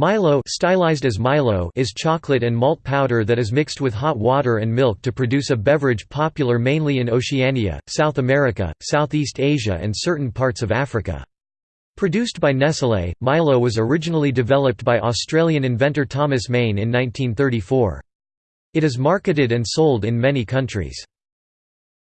Milo, stylized as Milo is chocolate and malt powder that is mixed with hot water and milk to produce a beverage popular mainly in Oceania, South America, Southeast Asia and certain parts of Africa. Produced by Nestlé, Milo was originally developed by Australian inventor Thomas Mayne in 1934. It is marketed and sold in many countries.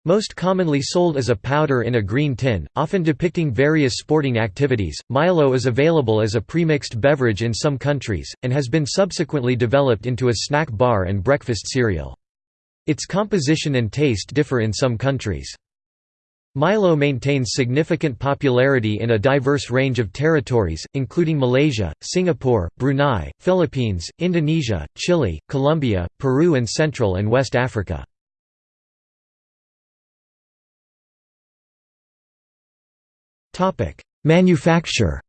Most commonly sold as a powder in a green tin, often depicting various sporting activities, Milo is available as a premixed beverage in some countries, and has been subsequently developed into a snack bar and breakfast cereal. Its composition and taste differ in some countries. Milo maintains significant popularity in a diverse range of territories, including Malaysia, Singapore, Brunei, Philippines, Indonesia, Chile, Colombia, Peru and Central and West Africa. Manufacture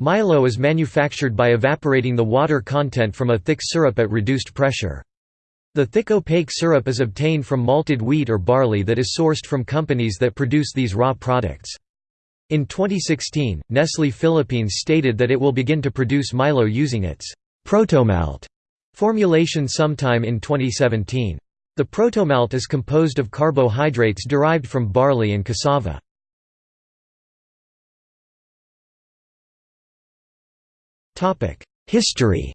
Milo is manufactured by evaporating the water content from a thick syrup at reduced pressure. The thick opaque syrup is obtained from malted wheat or barley that is sourced from companies that produce these raw products. In 2016, Nestlé Philippines stated that it will begin to produce Milo using its protomalt formulation sometime in 2017. The protomalt is composed of carbohydrates derived from barley and cassava. History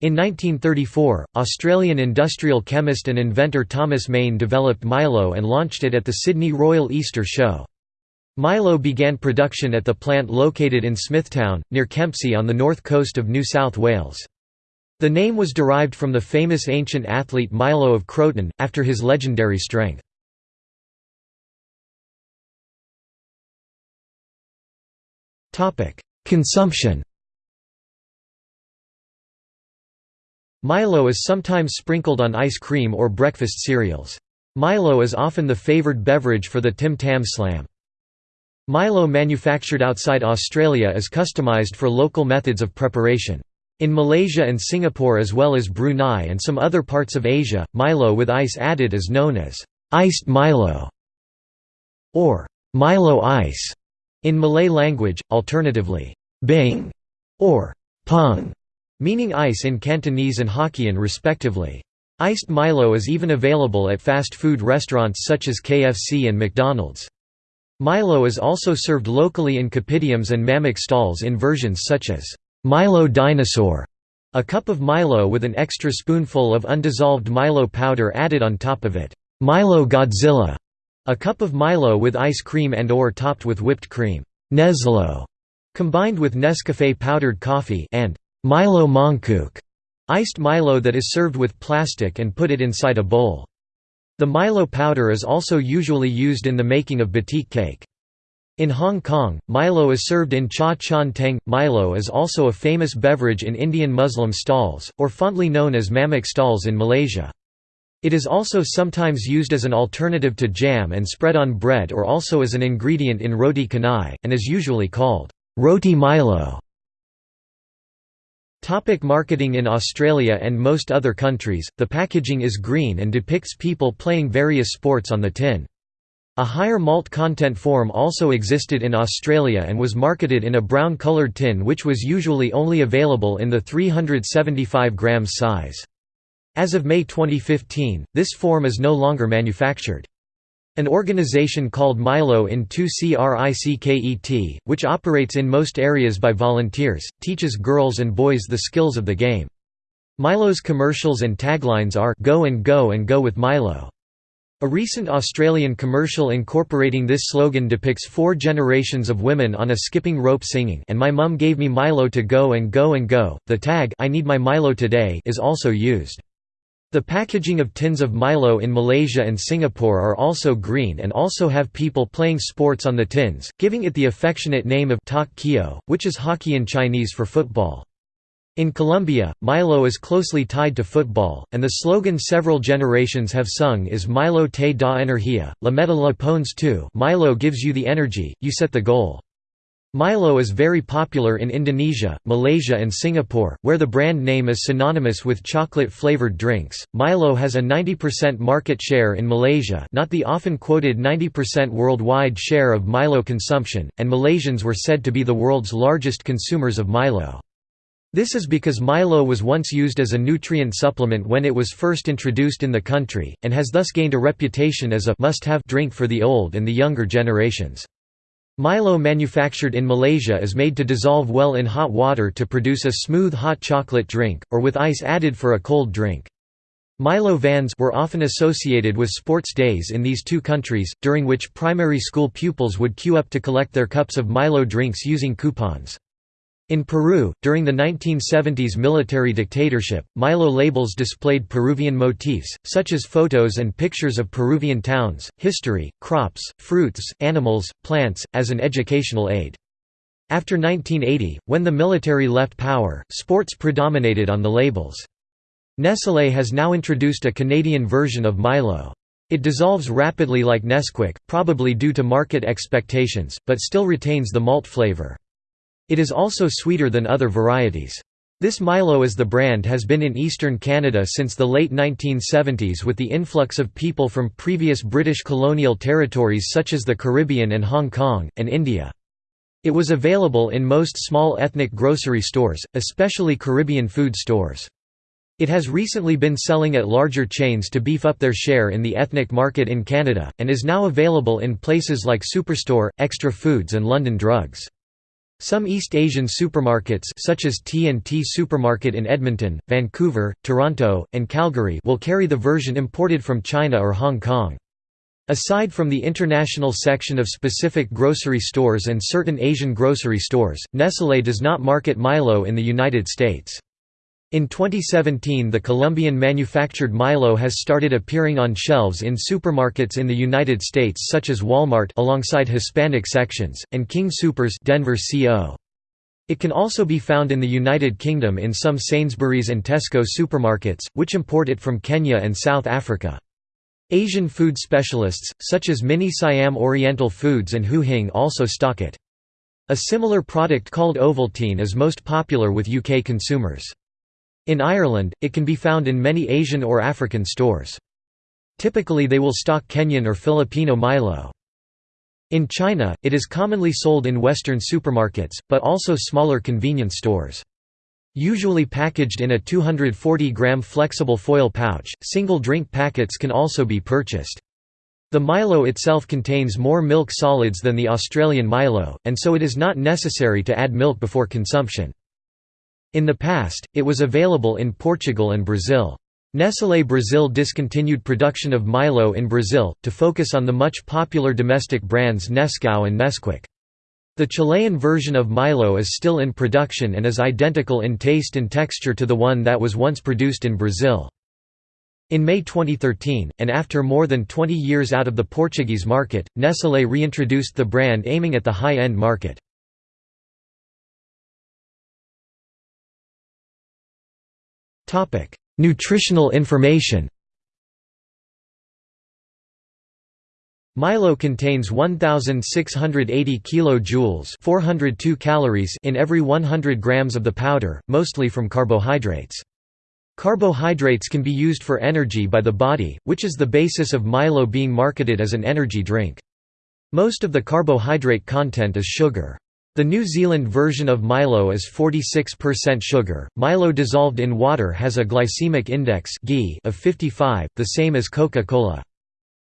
In 1934, Australian industrial chemist and inventor Thomas Mayne developed Milo and launched it at the Sydney Royal Easter Show. Milo began production at the plant located in Smithtown, near Kempsey on the north coast of New South Wales. The name was derived from the famous ancient athlete Milo of Croton, after his legendary strength. Consumption Milo is sometimes sprinkled on ice cream or breakfast cereals. Milo is often the favoured beverage for the Tim Tam Slam. Milo manufactured outside Australia is customised for local methods of preparation. In Malaysia and Singapore as well as Brunei and some other parts of Asia, Milo with ice added is known as iced Milo or Milo ice in Malay language, alternatively bing or pung, meaning ice in Cantonese and Hokkien respectively. Iced Milo is even available at fast food restaurants such as KFC and McDonald's. Milo is also served locally in kopitiams and mamak stalls in versions such as Milo Dinosaur, a cup of Milo with an extra spoonful of undissolved Milo powder added on top of it. Milo Godzilla, a cup of Milo with ice cream and or topped with whipped cream. Neslo, combined with Nescafe powdered coffee and Milo Mangkuk, iced Milo that is served with plastic and put it inside a bowl. The Milo powder is also usually used in the making of batik cake. In Hong Kong, Milo is served in cha chaan teng. Milo is also a famous beverage in Indian Muslim stalls, or fondly known as mamak stalls in Malaysia. It is also sometimes used as an alternative to jam and spread on bread or also as an ingredient in roti canai, and is usually called roti Milo. Topic marketing In Australia and most other countries, the packaging is green and depicts people playing various sports on the tin. A higher malt content form also existed in Australia and was marketed in a brown-coloured tin which was usually only available in the 375 grams size. As of May 2015, this form is no longer manufactured. An organization called Milo in 2CRICKET, which operates in most areas by volunteers, teaches girls and boys the skills of the game. Milo's commercials and taglines are Go and Go and Go with Milo. A recent Australian commercial incorporating this slogan depicts four generations of women on a skipping rope singing and my mum gave me Milo to go and go and go. The tag I need my Milo today is also used. The packaging of tins of Milo in Malaysia and Singapore are also green and also have people playing sports on the tins, giving it the affectionate name of Tak Kio, which is Hokkien Chinese for football. In Colombia, Milo is closely tied to football, and the slogan several generations have sung is Milo te da energía, la meta la pones tú Milo gives you the energy, you set the goal. Milo is very popular in Indonesia, Malaysia, and Singapore, where the brand name is synonymous with chocolate flavored drinks. Milo has a 90% market share in Malaysia, not the often quoted 90% worldwide share of Milo consumption, and Malaysians were said to be the world's largest consumers of Milo. This is because Milo was once used as a nutrient supplement when it was first introduced in the country, and has thus gained a reputation as a must-have drink for the old and the younger generations. Milo manufactured in Malaysia is made to dissolve well in hot water to produce a smooth hot chocolate drink, or with ice added for a cold drink. Milo vans were often associated with sports days in these two countries, during which primary school pupils would queue up to collect their cups of Milo drinks using coupons. In Peru, during the 1970s military dictatorship, Milo labels displayed Peruvian motifs, such as photos and pictures of Peruvian towns, history, crops, fruits, animals, plants, as an educational aid. After 1980, when the military left power, sports predominated on the labels. Nestlé has now introduced a Canadian version of Milo. It dissolves rapidly like Nesquik, probably due to market expectations, but still retains the malt flavor. It is also sweeter than other varieties. This Milo as the brand has been in eastern Canada since the late 1970s with the influx of people from previous British colonial territories such as the Caribbean and Hong Kong, and India. It was available in most small ethnic grocery stores, especially Caribbean food stores. It has recently been selling at larger chains to beef up their share in the ethnic market in Canada, and is now available in places like Superstore, Extra Foods and London Drugs. Some East Asian supermarkets such as T&T Supermarket in Edmonton, Vancouver, Toronto, and Calgary will carry the version imported from China or Hong Kong. Aside from the international section of specific grocery stores and certain Asian grocery stores, Nestlé does not market Milo in the United States. In 2017 the Colombian-manufactured Milo has started appearing on shelves in supermarkets in the United States such as Walmart alongside Hispanic sections, and King Supers Denver CO. It can also be found in the United Kingdom in some Sainsbury's and Tesco supermarkets, which import it from Kenya and South Africa. Asian food specialists, such as Mini Siam Oriental Foods and Hoo Hing also stock it. A similar product called Ovaltine is most popular with UK consumers. In Ireland, it can be found in many Asian or African stores. Typically they will stock Kenyan or Filipino Milo. In China, it is commonly sold in Western supermarkets, but also smaller convenience stores. Usually packaged in a 240-gram flexible foil pouch, single drink packets can also be purchased. The Milo itself contains more milk solids than the Australian Milo, and so it is not necessary to add milk before consumption. In the past, it was available in Portugal and Brazil. Nestlé Brazil discontinued production of Milo in Brazil, to focus on the much popular domestic brands Nescau and Nesquik. The Chilean version of Milo is still in production and is identical in taste and texture to the one that was once produced in Brazil. In May 2013, and after more than 20 years out of the Portuguese market, Nestlé reintroduced the brand aiming at the high-end market. Nutritional information Milo contains 1680 kilojoules, 402 calories in every 100 grams of the powder, mostly from carbohydrates. Carbohydrates can be used for energy by the body, which is the basis of Milo being marketed as an energy drink. Most of the carbohydrate content is sugar. The New Zealand version of Milo is 46% sugar. Milo dissolved in water has a glycemic index of 55, the same as Coca-Cola.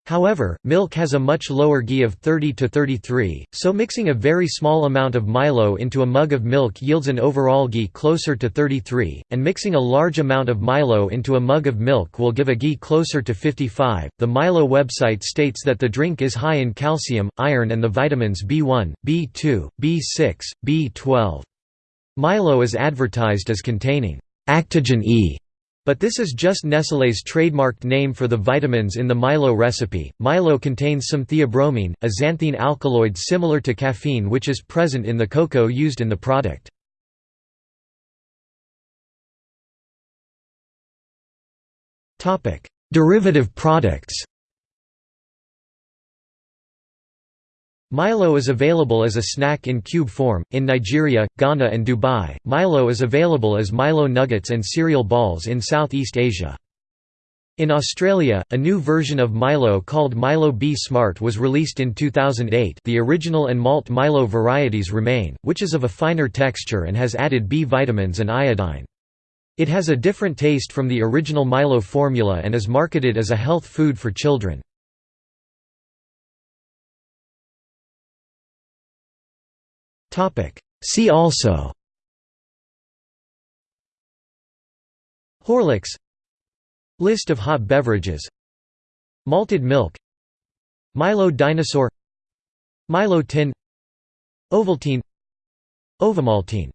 However, milk has a much lower GI of 30 to 33, so mixing a very small amount of Milo into a mug of milk yields an overall GI closer to 33, and mixing a large amount of Milo into a mug of milk will give a GI closer to 55. The Milo website states that the drink is high in calcium, iron, and the vitamins B1, B2, B6, B12. Milo is advertised as containing Actigen E but this is just Nestlé's trademarked name for the vitamins in the Milo recipe. Milo contains some theobromine, a xanthine alkaloid similar to caffeine which is present in the cocoa used in the product. Derivative products Milo is available as a snack in cube form. In Nigeria, Ghana, and Dubai, Milo is available as Milo nuggets and cereal balls in Southeast Asia. In Australia, a new version of Milo called Milo B Smart was released in 2008 the original and malt Milo varieties remain, which is of a finer texture and has added B vitamins and iodine. It has a different taste from the original Milo formula and is marketed as a health food for children. See also. Horlicks. List of hot beverages. Malted milk. Milo dinosaur. Milo tin. Ovaltine. Ovomaltine